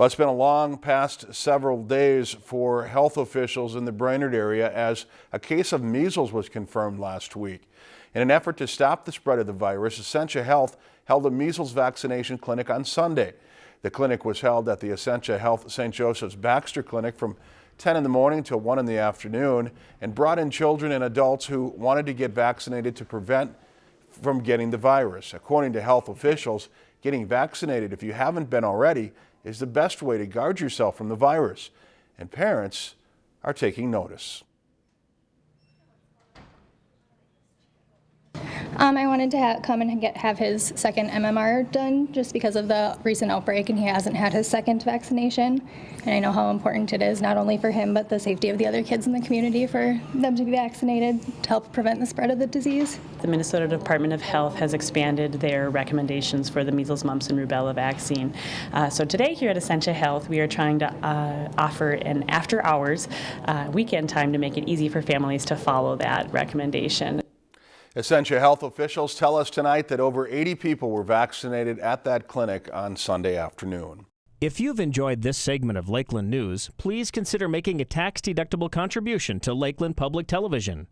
Well, it's been a long past several days for health officials in the Brainerd area as a case of measles was confirmed last week. In an effort to stop the spread of the virus, Essentia Health held a measles vaccination clinic on Sunday. The clinic was held at the Essentia Health St. Joseph's Baxter Clinic from 10 in the morning till 1 in the afternoon and brought in children and adults who wanted to get vaccinated to prevent from getting the virus. According to health officials, getting vaccinated if you haven't been already is the best way to guard yourself from the virus, and parents are taking notice. Um, I wanted to come and get, have his second MMR done just because of the recent outbreak, and he hasn't had his second vaccination. And I know how important it is, not only for him, but the safety of the other kids in the community for them to be vaccinated to help prevent the spread of the disease. The Minnesota Department of Health has expanded their recommendations for the measles, mumps, and rubella vaccine. Uh, so today here at Essentia Health, we are trying to uh, offer an after-hours uh, weekend time to make it easy for families to follow that recommendation. Essentia Health officials tell us tonight that over 80 people were vaccinated at that clinic on Sunday afternoon. If you've enjoyed this segment of Lakeland News, please consider making a tax-deductible contribution to Lakeland Public Television.